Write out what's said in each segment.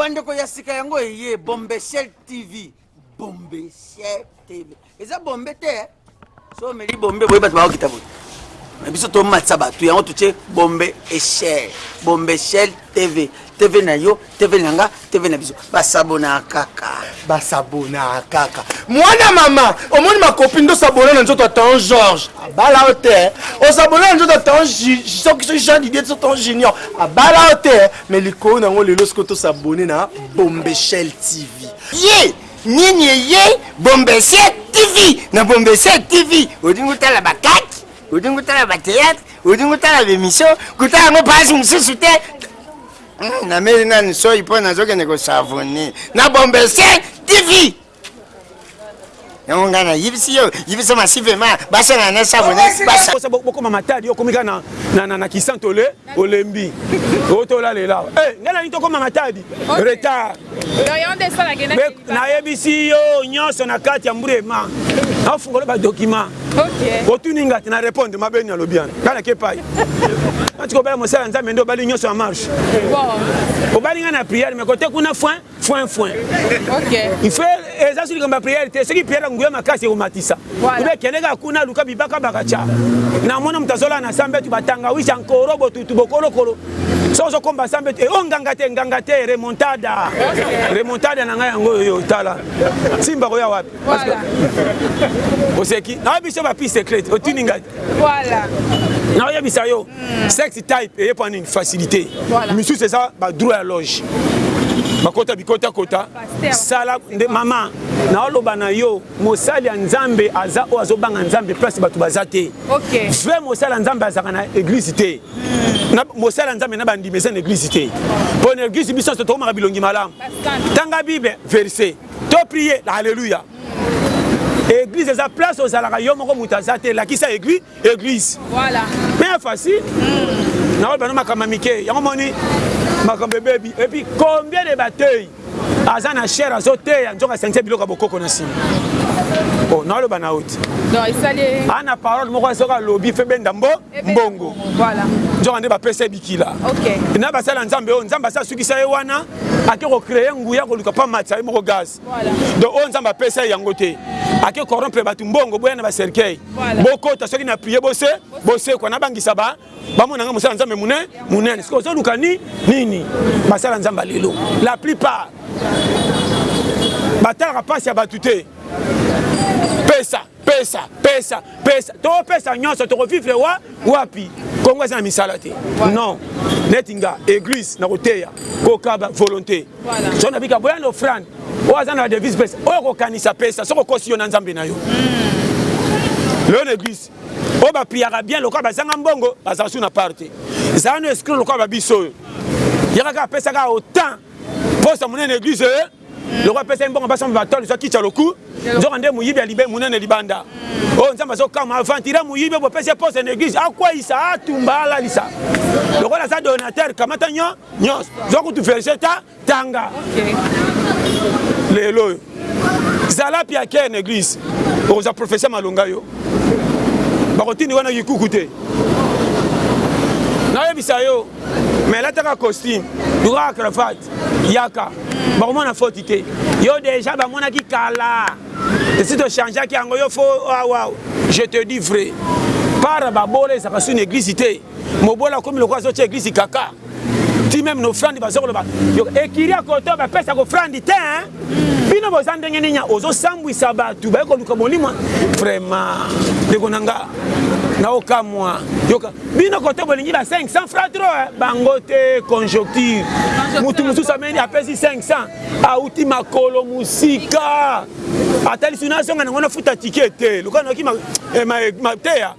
bandeko ya sika yango eye bombeshel tv bombeshel tv eza bombe te eh? so omeli bombe boye bato bakokita boye na biso tomatisa bato yango totie bombe echel bombe echel tv tv na yo tv na nga tv na biso basabonaa kaka basabonaa kaka mwana mama omoni makopi nde osabona na nzoto ya tan george abala o te osabona na nzoto ya tan soki soki jean didier so tan junior abala o te me likolo na yango lelo soki tosabone na bombeshel tv ye nini eye bombeshel tv na bombeshel tv olingi otala bakati olingi otala bateatre olingi otala bemission kotala yango pasi mosusu te Hum, na meli nani soyi mpo nazokende kosavone na bombese tv yango ngai nayebisi yo yebisa masivema basangana na savone bokoma matadi yo okomi kaka na kisante ole olembi otolalelaa eh, ngai nani tokoma matadi retard nayebisi yo nyonso na kati ya mbrema nafungoli badokima otuni nga te na repondre mabe nini alobi wana ngai nake epai nati kobala mosala nzambe nde obali nyonso ya marche obali ngai na priere me kote kuna foin foin foin ife eza so likambo ya priere te soki priere ya nguya makasi ekomatisa obe kende kaka kuna luka bibaka bakatya namona moto azolala na sambetu batangawisa nkoro botutu bokolokolo soki ozokomba nsambe te o oh, nganga te nganga te remontada remontada na ngai yango oyo tala simba koya wapi oseki naoye biso bapi secret otuni ngai naoyebisa yo hmm. sex type eye mpo nini facilité misusu eza badroit ya loge bakota bikota kota sala nde mama naoloba na yo mosali ya nzambe aza oyo azobanga nzambe place bato baza te vrai mosali ya nzambe azalaka na eglize te na mosala nzambe na bandimi eza na eglise te mpo na eglise biso nyonso tokomaka bilongi malamu tanga bible verse to prie alleluya eglise eza place ozalaka yo moko moto aza te elakisa eglise eglise bien facile hmm. naoyo bano makambo ya mike yango moni makambo ebebi epuis combien de bateuil aza na chair azoteya nzoka asangitia biloko ya bokoko na nsima oh, naloba na oti ana parole moko soki alobi fe benda mbo mbongo nzoka nde bapesa ye bikila na basala nzambe oyo nzambe asi asukisa ye wana ake kocreye nguya koluka mpa matisa ye moko gaz donc oyo nzambe apesa ye yango te ake corrompre bato mbongo boya na bacercueil bokota soki na prie bose bosekwa nabangisa ba bamona nga mosala nzambe mune munene sikoyo ozoluka ni nini basala nzambe ya lelo la plupart batalaka mpasi ya bato te pesa pesa pesa pesa topesa nyonso tokovivre wa wapi kongo eza na misala te non neti nga église nakoteya kokaba volonté so nabika boya na ofrande oyo aza na devise pesa oyo kokanisa pesa soki okosi yo na nzambe na yo hmm. lelo na église oyo ba priaka bien lokola bazanga mbongo bazala su na part te zala no escro lokola babiso oyo yaka kaka pesa kaka autant posa monene eglise oyo lokola pesa mbongo basomba batole zwa kicha loku nzoka nde moyibi ya libe monene libanda oyo oh, nzambe azokama aventire moyibi bopesi posa na eglise akweyisa atumba alalisa lokola aza donateur kamata nyo nyonso zwa kutu verge ta tanga okay. lelo oyo zala pia kee na eglise okozwa professeur malonga yo bakotindi wana kikuku te nayebisa yo me elataka costume dura cravate yaka bakomona foti te yo deja bamonaki kala esi tochangeaki yango yo fo awa je te dis vrai para babola ezalaka soni eglise te mobola akomi lokola azotya eglise kaka ti meme no frandi baza koloba ekiri ya koto bapesa ko frandi te bino boza ndenge nini ozosambwisa bato baye koluka molimo vraiment ndeko na nga naokamwa yoka bino koto bolingi ba 500 fra tro eh? bango te conjoncture motu mosusu ameni apesi 500 auti makolo mosika atalisi nazonga nango nafuta tike te lokola nayoki eh, mateya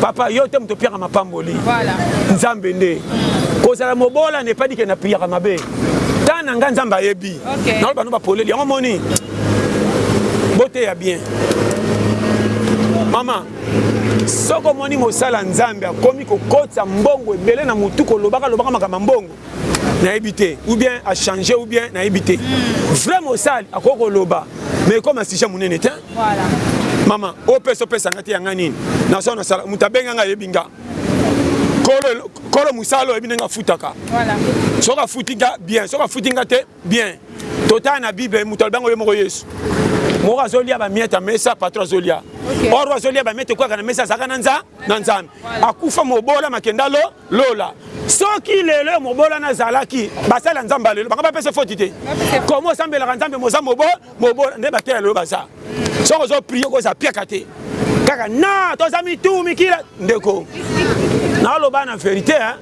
papa yo te moto opiaka mapamboli nzambe nde kozala mobola nepadike na priyaka mabe ntan na ngai nzambe ayebi naloba no bapoleli yango moni boteya bien mama soki omoni mosala nzambe akomi kokotisa mbongo ebele na motu kolobaka lobaka makambo ya mbongo nayebi te ou bien a changer ou bien nayebi te hmm. vrai mosali akoki koloba mais ekoma sujet monene te voilà. mama opesa opesa nga te yanga nini nazo nasala moto abenga nga ayebi nga kolo, kolo mosala oyebi ndenge afutaka voilà. soki afuti nga bien soki afuti nga te bien totala na bible moto alobi yango ye moko yesu moko azolia bamiete ya mesa patro azolia okay. or azolia bamiete ekwaka na mesa azalaka na nza na nzambe akufa mobola makendalo Lola soki lelo ya mobola na zalaki basali ya nzambe lelo banga bapesa foti te komo osambelaka nzambe moza mobo mobola nde bato ya lelo baza soki ozo prie okoza piaka te kaka na toza mitu mikila ndeko naloba na verite hein?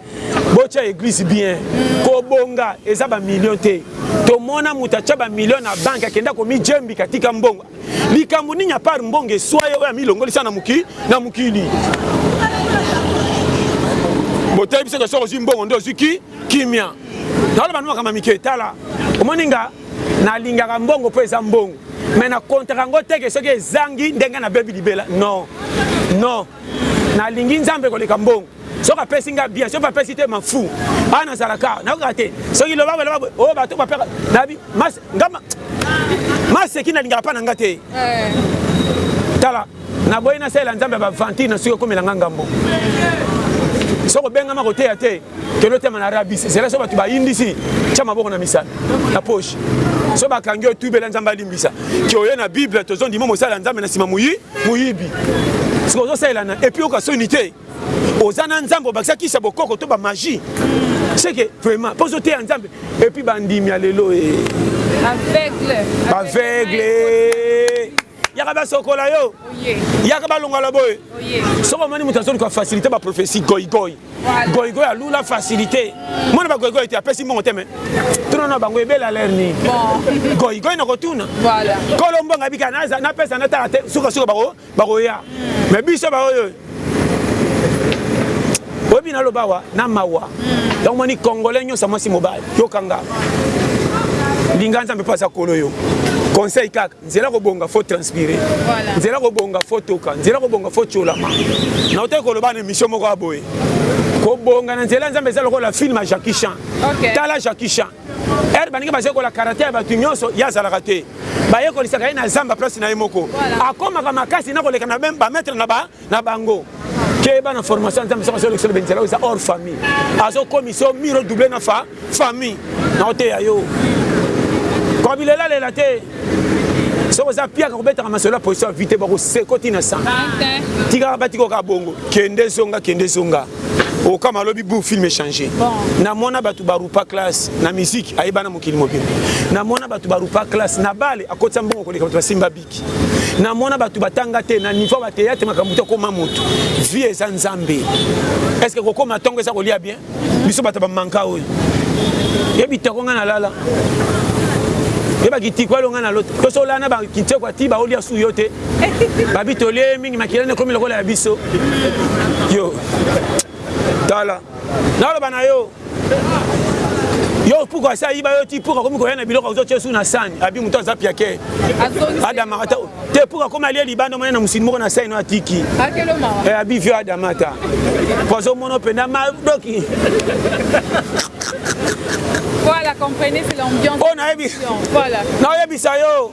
botya eglise bien kobonga eza bamilio te tomona moto atya bamilio na banke akenda komijembika tika mbongo Likambo nini à part mbongo eswa ye oyo amilongolisa na mokili na mokili? Boteyi biso que soki ozwi mbongo nde ozwi ki kimia. Naloba no makambo ya mike tala omoni nga nalingaka mbongo mpo eza mbongo me na kontraka yango te ke soki ezangi nde ngai nabebi libela non non nalingi nzambe koleka mbongo soki apesi ngai bien soki apesi te mafu awa nazalaka nakokaka te soki loba boye loba boye oyo oh, bato bapeka nabi mas nga maseki nalingaka pa na nga te eh. tala naboyi nasalela nzambe ya baventure na soki okomela nga ngambo soki obengama koteya te kende otema na rabisi zela so bato bayindisi tya maboko na misala na poche so bakangi yo tubela nzambe alimbisa ke oye na bible tozondima mosala ya nzambe na nsima moyibi sikoyo ozosalela na epuis oyoka soni te oza na nzambe obakisa kisa bokoko to bamagie seke vraiment mpo ozoteya nzambe epuis bandimi ya lelo e baveugle yaka basokola yo yaka balongala boye soki omoni moto azoluka facilité baprofesi goigoi goigoi alula facilité mona bagoigoi te apesi mbongo te me tuna na bango ebela aler nini goigoi na kotuna kolo mbongo abika napesa natala te sukasuka bango bakoya me biso baoyo oyebi naloba awa na mawa yango moni congolais nyonso mwasi mobali yokanga linga nzambe mpo aza kolo yo conseil kaka nzela kobonga fo transpire nzela kobonga fo toka nzela kobonga fo tiolama na otaki koloba na émission moko ya boye kobonga na nzela nzambe eza lokola filme ya jacqui chan tala jacqui chan Heure baninga bazo yekola karate ya batu nionso ye azalaka te. Ba yekolisaka ye na zamba place na ye moko. Akomaka makasi na koleka na ba maitre na ba na bango. Keba na formation ya Nzambe soki azo lekisa yo ebongisela yo eza hors famille. Azo komisa yo mur o doubler na fa famille. Nao teya yo. Ko bilela lela te. Soki oza piaka kobetaka masolo ya position ya vie te bako seko ti na 100. Tikaka ba tiko kaka bongo. Kende zonga kende zonga. Okama alobi boum film echange. Na mona batu ba rupa classe na musique ayebana mokili mobimba. Na mona batu ba rupa classe na bale akotisa mbongo koleka batu basimba biki. Na mona batu batanga te na niveau ba theatre makambo to koma mutu. Vie eza nzambe. Est ce que kokoma tongo eza kolia bien? Biso batu ba manka oyo. Ye bitoko nga na lala. Ye ba kitiko alonga na loto. Toso lana ba kitiko ati ba olia su yote. Babi tolie mingi makila nekomi lokola ya biso yo tala naloba na yo yo puku asi ayiba yo ti puku akomi koya na biloko ozotya su na sani abi moto aza piake adama ata te puku akomi alie libanda omoni na mosini moko na sani no atiki eh, abi vio adama ata po azomono mpenza madoki Voilà, comprenez, c'est l'ambiance. Oh, nayebi. Voilà. Nayebi ça yo.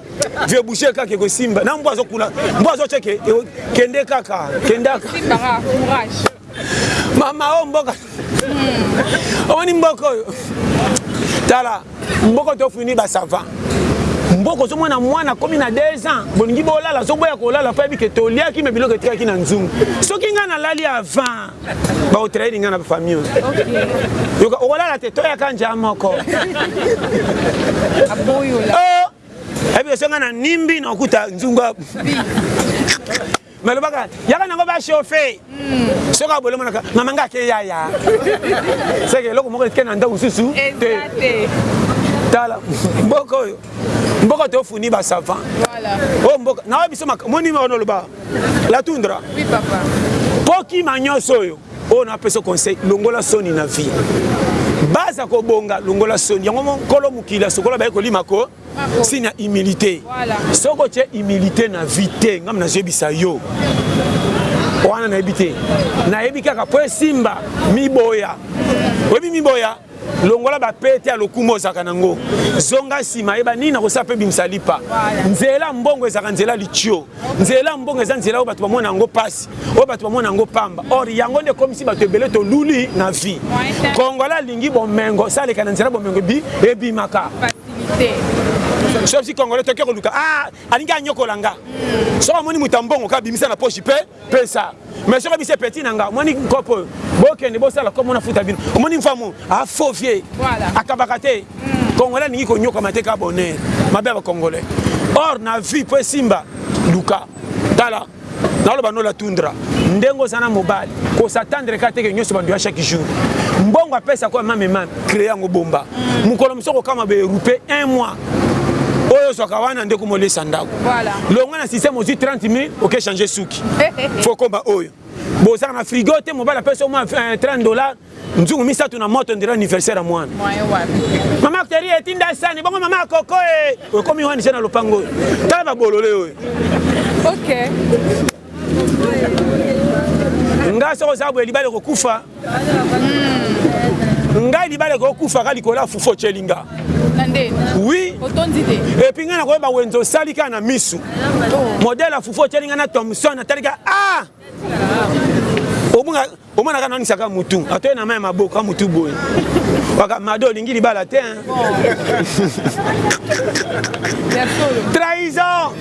vieux bouger kaka ekosimba na mbwa azokuna mbwa azocheke kende kaka kendaka mama oyo oh, mboka hmm. omoni mboka oyo tala mboka tofini basava mboko ozomona mwana akomi na 2 ans bolingi bolala azoboya kolala mpo ayebi ke toliaki me biloko etikaki na nzungu soki ngai nalali avant bakotraire nga na famille yoka okolala te toyaka nja moko ebi osonga na nimbi na okuta nzunga nalobaka yaka nango bachauffe hmm. soki abolemonaka mama nga ake yaya seke eloko moko etike na ndako mosusu te tala mboka oyo mboka tofuni basavant oyo oh, mboka naoyo biso moni oloba la tundra oui papa kokima nyonso oyo oyo napesa conseil longola soni na vie baza kobonga longola soni yango nkolo mokili asokola baye kolima ko signe ya humilité soki otye humilité na vie te ngam nazoyebisa yo wana nayebi te nayebi kaka mpo esimba miboya oyebi miboya Longola ba pete ya lokumu ozalaka na ngo zonga sima yeba nini nakosala mpe bimisa lipa nzela mbongo ezalaka nzela litio nzela mbongo eza nzela oyo bato bamona yango mpasi oyo bato bamona yango pamba or yango nde ekomisi bato ebele toluli na vie kongola alingi bomengo saleka na nzela bomengo ebi ebimaka soki kongole toke koluka ah, alingi anyokola nga soki amoni moto ya mbongo kaka bimisa na poshi mpe pesa mais soki bise petit na nga omoni nkopo oyo bokende bosala komo na futa bino omoni mfamu a faux vieux akabaka te mm. congolais alingi konyokama te ka bonheur mabe ya bacongolais or na vie mpo esimba luka tala naloba nola tundra ndenge oza na mobali kosatandre ka teke nyonso bando ya chaque jour mbongo apesa kwa mame mame créer yango bomba mokolo mosusu okokama baerupe un mois oyo ozwaka wana nde okoma olesa ndako longwa na système ozwi 30 mille oke change suki fo okoma oyo bozaka na frigo te mobali apesi omwa 30 eh, dollar nzungu misato na moto ndela anniversaire ya mwana mama acteri etinda sani bongo mama akoko e eh, okomi wani se na lopango oyo tala babolole oyo nga soki oza boye libala ekokufa hmm. ngai libala ekokufa ka likolo ya fufu otyeli nga oui epuis ngai nakoyeba wenze osali kaka na misu oh. modele ya fufu otyeli ngai na thomson natalika a ah! obunga Omona ka nangisa ka mutu, atoye na mayi ya maboko ka mutu boye. Waka mado olingi libala te hein. Trahison.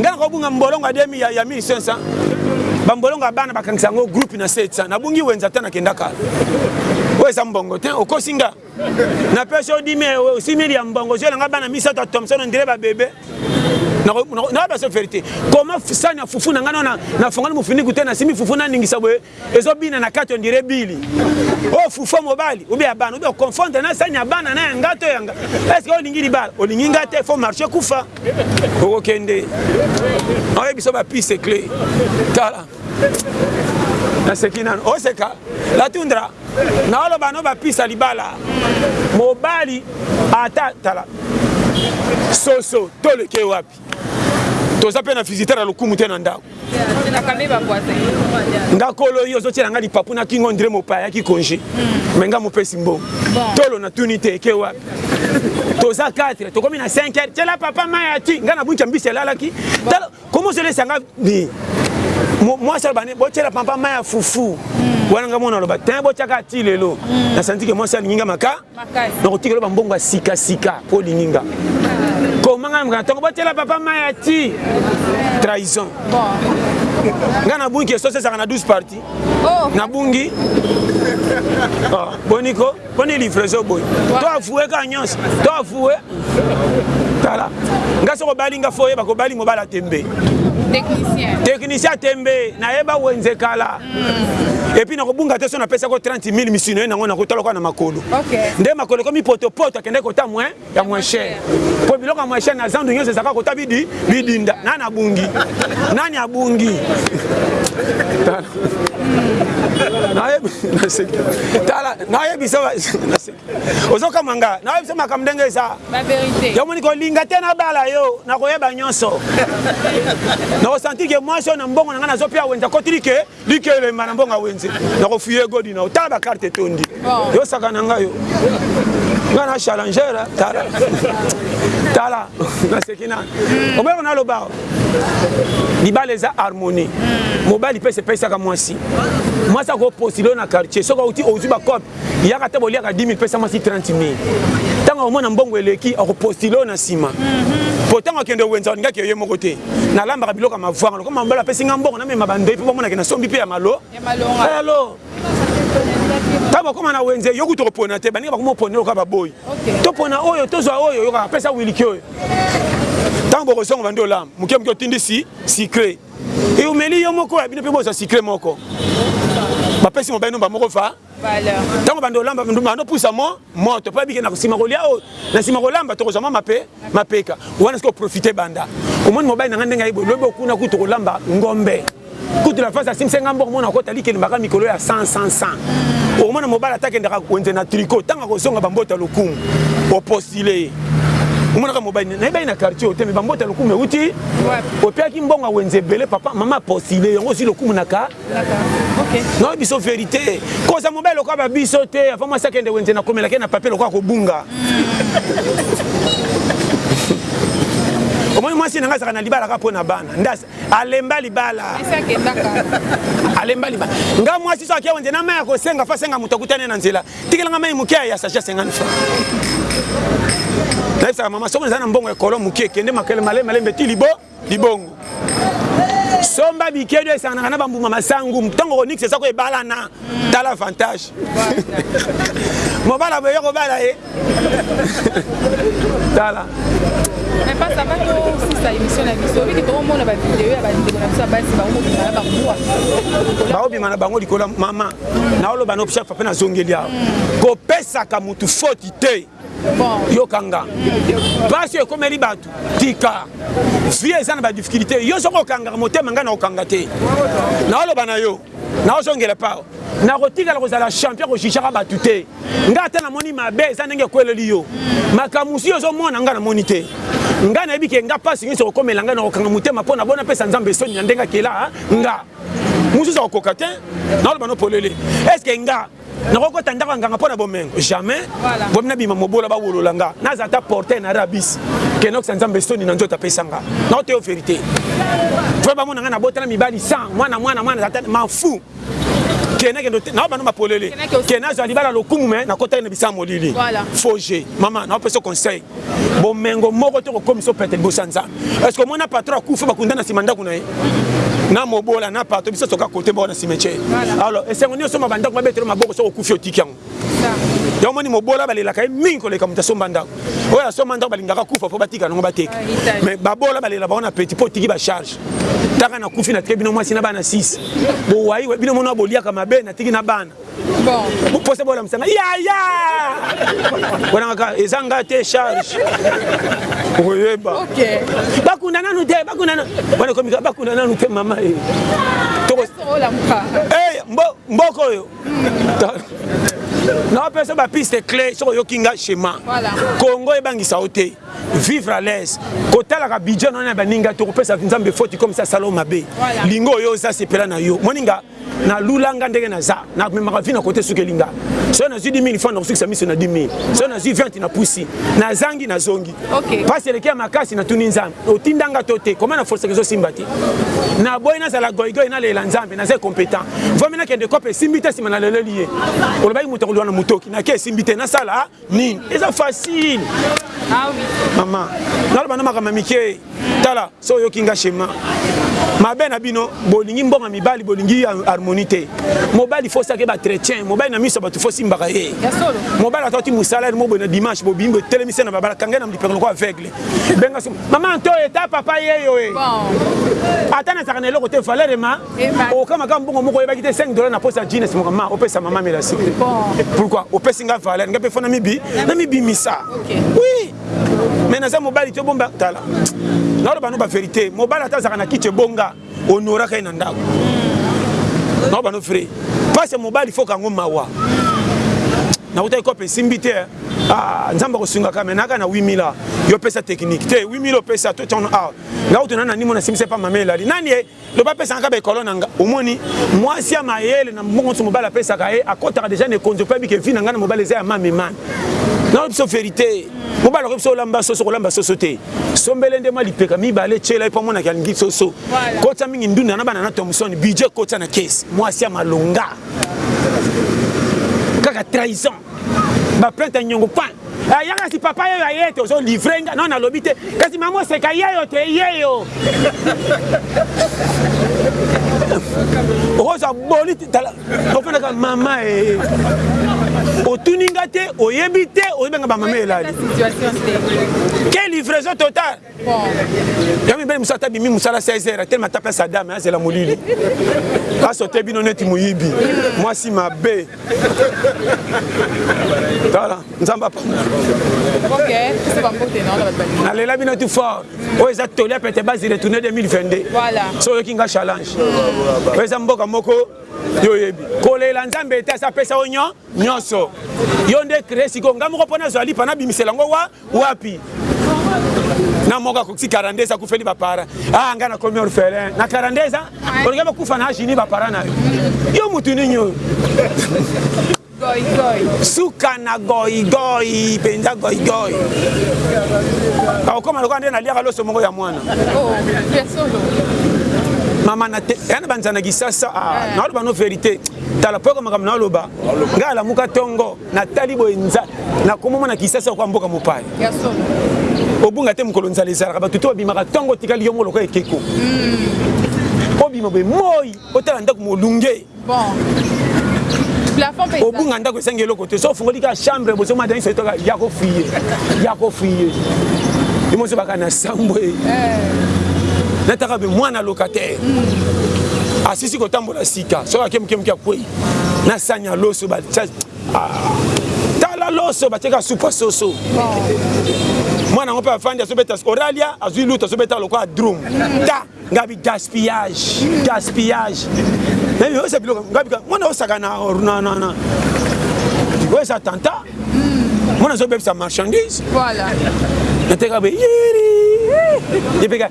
Nga nakobunga mbolongo ya 2000 ya, ya 1500. Ba mbolongo ya bana bakangisa yango groupe na 700. Nabungi wenza ata nakenda kala. Oyo eza mbongo te, okosi nga. Na pesi yo 10000 euros, osi 1000 ya mbongo, ozuela nga bana misato ya Thomson on dirait ba bebe. Nakoki baso faire te. Comment sani ya fufu na nga na na fongoli mufiniku te na simi fufu na ningisa boye ezo bina na kati on dirait bili. Oh fufu mobali, ou bien bana, ou bien confondre na sani ya bana na ya nga to ya nga. Est-ce que olingi libala? Olingi nga te, faut marcher kufa. Okokende. Oyebi so ba piste clé. Tala. naseki nano oseka latundra naoloba no bapisa libala mobali ata tala soso toleke wapi toza mpe na visiteur ya lokumu te na ndako nga kolo yo ozotyela nga lipapu na kingo ndire mopaya ayaki konge hmm. me nga mopesi mbongo tolo natuni te eke wapi toza 4 tokomi na 5 heure tyela papa mayati nga na bunki ya mbisi elalaki Comment ozo lesa nga ni mwasi aloba ne botyela pampa mai ya fufu hmm. wana nga mwana aloba te botyaka ti lelo hmm. nasanti ke mwasi alingi nga maka nakotika loba mbongo ya sikasika mpo olingi nga koma nga na ntongo botyela papa mai ya ti trahison nga nabungi ke sosi ezalaka na 12 parti oh. nabungi ah, boniko boni livraison boye to avoue kaka nyonso to avoue tala nga soki obali nga fo oyeba kobali mobala tembe technicien tembe nayeba wenze kala mm. epuis nakobunga te so napesako 30 000 misino ye nango nakotalaka na makolo nde makolo ekomi potopoto akendaki kotamwe ya moins cher mpo biloko ya moins cher na zandu nyonso ezalaka kota bidi bidinda nani abungi nani abungi tala nayebisa ozokama nga nayebisa makambo ndenge eza yomoni kolinga te nabala yo nakoyeba nyonso nakosentir ke mwasi oyo na mbongo na ngai nazopia wenza kotiri ke Dike elemba na mbonga wenze na ko fuye godi na otala ba carte etondi yo saka na nga yo nga na challenger eh, tala tala na sekina hmm. obe na loba libala eza harmonie hmm. mobali pe se pesaka mwasi mwasi ako postilo na quartier soki auti ozwi ba cop Yaka ata boliaka 10.000 pesa mwasi 30.000 tango akomona mbongo eleki akopostile oyo na nsima po mhm. tango akende wenza olinga ke ye moko te nalambaka biloko ya mavwanga lokoma mabala apesi nga mbongo namema bandoi mpo bamonake na sombi mpe ya malo alo ntango bakoma na wenze yo kutu okopona te baninga bakoma opona oyoka baboyi topona oyo tozwa oyo oyoka apesa wiliki oyo ntango bokozonga bandi olamba moke moke otindisi sikre eumeli yo moko ya bino mpe bozwa sikle moko bapesi mobali nomba moko va ntango bando olamba bando opusa mo moto mpo abike na nsima kolia oyo na nsima kolamba tokozwa mwa mape mapeka wana soki oprofite banda omoni mobali na ngai ndenge ayeboli lobi okuna kutu kolamba ngombe kutu la fasi asimisa ngai mboko mona kota likelemaka mikolo ya 100 100 100 okomona mobali atakendaka wenze na tricot ntango akozonga bamboto ya lokumu opostile ye omonaka mobali nayebai na quartier oyo te me bamboto ya lokumu euti opiaki mbongo ya wenze ebele papa mama postile yango ozwi lokumu na ka naoyo biso verité koza mobali lokola ba biso te avant mwasi akende wenze nakomelaki na papier lokola kobunga omoni mwasi nanga azalaka na libala kaka mpo na bana nde alemba libala alemba libala nga mwasi so akia wenze na mai ya kosenga fa asenga moto akutani na nzela tikela nga mai moke ya sachet 50 francs nayebisaka mama soki eza na mbongo ya kolo moke kende makele male malembe ti libo libongo somba bikedu esanganaka na bambuma masangu ntango konix eza ko ebalana tala avantage mobala boye kobala ye tala mais pas ça va tosisa émission na biso obiki tokomona bavideo ya bandeko na biso ya basi bakomobima na bambwa bakomobima na bango likolo mama naoloba no chaque fois mpe nazongeli awa kopesaka motu foti te yokanga mpasi oyo ekomeli bato tika vie eza na badifficulté yo soki okangaka motema ngai naokanga te naoloba na yo naozongela pao nakotikala kozala champion kojijaka bato te ngai ata namoni mabe eza ndenge ekweleli yo makambo mosusu ozomona ngai namoni te ngai nayebi ke ngai mpasi nyonso okomela ngai na kokanga motema mpo na bona mpesa nzambe esoni na ndenge akela nga mosusu akokoka te naloba no polele estce nga nakokota ndako ya nganga mpo na bomengo jamais bomi nabima mobola bawolola nga naza ata porte na rabis kenokisa nzambe soni na nzoto apesa nga naoteyo verité fo bamona nga nabotala mibali 100 mwana mwana mwana ata manfou kene kende na bano mapolele kene azwa libala lokumu me nakotaki na bisala molili faux jeu mama naopesa conseil Bomengo moko te okokomisa yo pete liboso ya Nzambe. Est ce que omona patron akufi bakundana sima ndako na ye? Na mobola na patron biso soka kote moko na cimetière. Alors esengo nini osomba ba ndako babetelo maboko soki okufi otiki yango? Yango moni mobola balelaka ye mingi koleka moto asomba ndako. Oyo asomba ndako balingaka kufa po batika nango bateka. Mais babola balela bango na petit po otiki ba charge. Taka na kufi na tike bino mwasi na bana 6. Bowayi bino mona boliaka mabe na tiki na bana. boposa bolamusa nga yaya wanangaka eza nga te charge okoyeba bakunda nanu te bakunda nanu wana ekomika bakunda nanu te mama e mboko oyo naopesa bapiste cle soki oyoki nga chema congo ebangisa yo te vivre à l'aise kotalaka bidjo nao na baninga tokopesa nzambe foti komisa salo mabe lingo oyo oza sepela na yo moninga na lula nga ndenge naza na memaka vie na kote esukeli nga soki nazwi 10 000 fana nakosukisa miso na 10 000 soki nazwi 20 na pusi nazangi nazongi mpasi eleki ya makasi natuni nzambe otinda nga to te koma na forseke ezosimba te naboyi nazala goigoi nalela nzambe naza compétent vomi nakende kope esimbi te nsima naleleli ye olobaki moto akoluka na motoki nake esimbi te nasala nini eza facile ah mama naloba na makambo ya mike tala so oyoki nga shema mabe na bino bolingi mbongo ya mibali bolingi harmonie te mobali fosaki bachrétien mobali na miso ya bato fosimbaka ye mobali atoti mosalere moboye na dimanche bobimi botelemisi na babala kangai na lipeka loko aveugle benga mama nto eta papa yeyo e ata nazalaka na eloko te valere ma oka maka mbongo moko oyebaki te 5 dollars na posa ya jeans moko ma opesa mama mela siki pourquoi opesi nga valeur nga pe fona mibi na mibimisa oui mais naza mobali te bomba tala naoloba no ba verité mobali ata azaka na kiti ebonga onoraka ye na ndako hmm. naoloba no vrai pasi ya mobali foka yango mawa nakutaki kope esimbi te eh. ah, nzambe akosungaka me naka na 8000 yo pesa technique te 8000 opesa to tiano awa ah. nga kutu nani nanimo nasimbisa epa mama elali nani eh? donc bapesaka kaka baekolo na nga omoni mwasi ya mayele na mbongo nyonso mobali apesaka ye akotaka deja na ekonzi opebi ke vi na ngai na mobali eza ya mamemami nayo biso verité mobali akoki biso olamba soso kolamba soso te sombele nde mwa lipeka mibale tyela ye mpo amonaki alingi soso kotya mingi ndunda na bana na thomson budget kotya na kesi mwasi ya malonga kaka trahison ba plainte ya nyongo pa eh, yaka si papa yeyo aye te ozo livre nga non nalobi te kasi mama oseka yeyo te yeyo okozwa boli ofandaka mama e otuni nga te oyebi te oyebi nga bamama elali ke livraison totale ya mibali mosusu ata bimi mosala 16 heures atelema ata place ya dame azela molili asote bino neti moyibi mwasi mabe tala nzambe apambola nalela bino tu fort oyo eza toli ya pete base retourne 2022 so oyoki nga challenge oyo eza mboka moko yo oyebi kolela nzambe te asapesa yo nyo nyonso yo nde kree sikoyo ngai moko mpo nazwa lipa nabimisela yango wa wapi na moko akokisi 42 akufeli bapara ah ngai nakomi orphelin na 42 ans olingi bakufa na jini bapara na yo yo motu nini oyo suka na goigoi mpenza goigoi bakokoma lokola nde naliaka loso moko ya mwana oh, mama na te ya na banzana kisasa ah, eh. naoloba no verité tala mpo eko makambo naoloba ngai alamuka ntongo natali boye nza na komo mwana kisasa okoa mboka mopaya obunga te mokolo nzala ezalaka bato te babimaka ntongo otikali yo moko lokola ekeko hmm. obima boye moi otala ndako molunge obunga ndako esengi eloko te so ofungoli kaka chambre bozo mada nyonso etoka ya kofuye ya kofuye emoso baka na sambo e eh. nataka be mwana locataire hmm. asisi kotambola sika soki ake moke moke akwei na sani ya loso batya ah. tala loso batyaka supa soso mwana yango mpe afandi azobeta oralia azwi lutu azobeta lokola drum ta ngabi gaspillage gaspillage osa biloko ngabi mwana osaka na oyo eza tanta mwana azobebisa marchandise nateka be yiri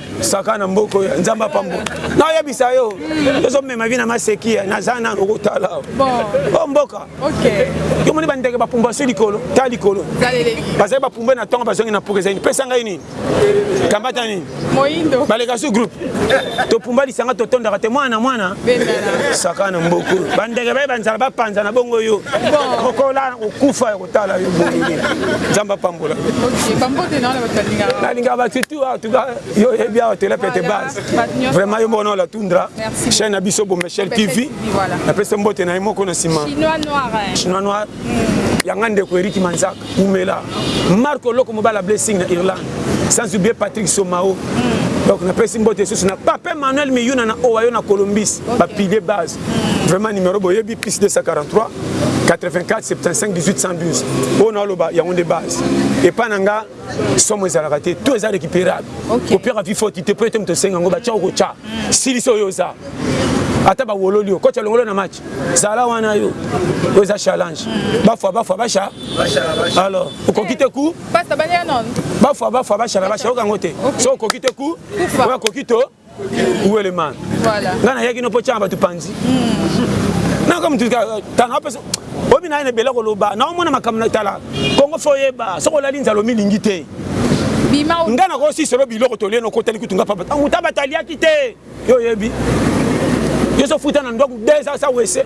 saka na mboka oyo nzambe apambola nayebisa yo ezomema vi na maseki eh, naza nano kotala o oh, mboka yo moni bandeke bapumba so likolo ta likolo bazali bapumbe na ntongo bazongi na puka ezali pesa ngai nini kambata nini baleka su groupe topumba lisanga totondaka te mwana mwana saka na mboka bandeke baye banzala bapanza na bongo yo okola okufa tala yo bolole nzambe apambola nalingaka batitu awa tuka yo oyebi awa tela pete base vraiment yo moko na la tundra chaine na biso bomechel tv napesa mbote na ye moko na nsima chinois noir hmm. yanga ndeko eriki manzaka umela marco loko mobala blessing na irlande sans oublier patrick somao hmm. donc napesi mbote lisusu na pape manuel miyuna na owayo na colombis bapide base Vraiment numero boyebi plus 243 84 75 18 112 oyo naoloba yango nde base epai na nga somo ezalaka te to eza récupérable kopiaka vi foti te mpo ete moto osenga yango batya okotya silisi oyo oza ata bawololi yo kotya longolo na match zala wana yo oyo eza challenge bafwa bafwa basha alors okoki te ku bafwa bafwa basha na basha okango te so okoki te ku oyo akoki to où est le man voilà nga na yaki no po changa batu panzi hmm. na comme tu tanga ope obi na ne bela ko loba na omona makambo na tala kongo fo yeba soko lali nzalo milingi te nga na ko si solo biloko tolie no kotali kutunga papa tangu tabata liaki te yo yebi yo so futa na ndwaku 2 ans sa wese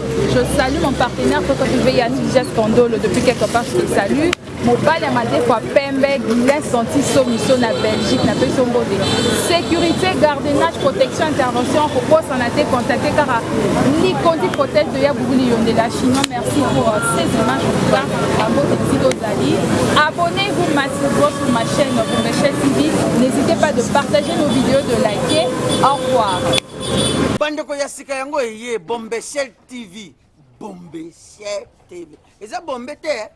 Je salue mon partenaire Toto TV Yannick Jess Kandolo depuis quelque part je te salue mobali ya madeko ya pembe guilin senti somiso na belgique na peso mbote sécurité gardenage protection intervention kobosana te contacte kaka likondi protège de ya buguli yonde la chinois merci pour euh, ces images en tout cas mbote esika ozali abonnez-vous massivement sur ma chaîne Bombechel TV n'hésitez pas de partager nos vidéos de liker au revoir bandeko ya seka yango eye bombeshel tv bombeshel tv eza bombe te eh?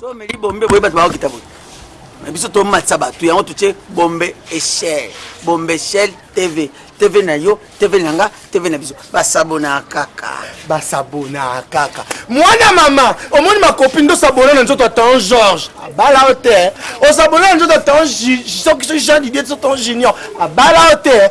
so omeli bombe boye bato bakokita boye na biso tomatisa bato yango totie bombe echel bombe echel tv tv na yo tv na nga tv na biso basabona kaka basabona kaka mwana mama omoni makopi nde osabona na nzoto atan george abala yo te osabona na nzoto atan soki soki jean didie sotan junior abala yo te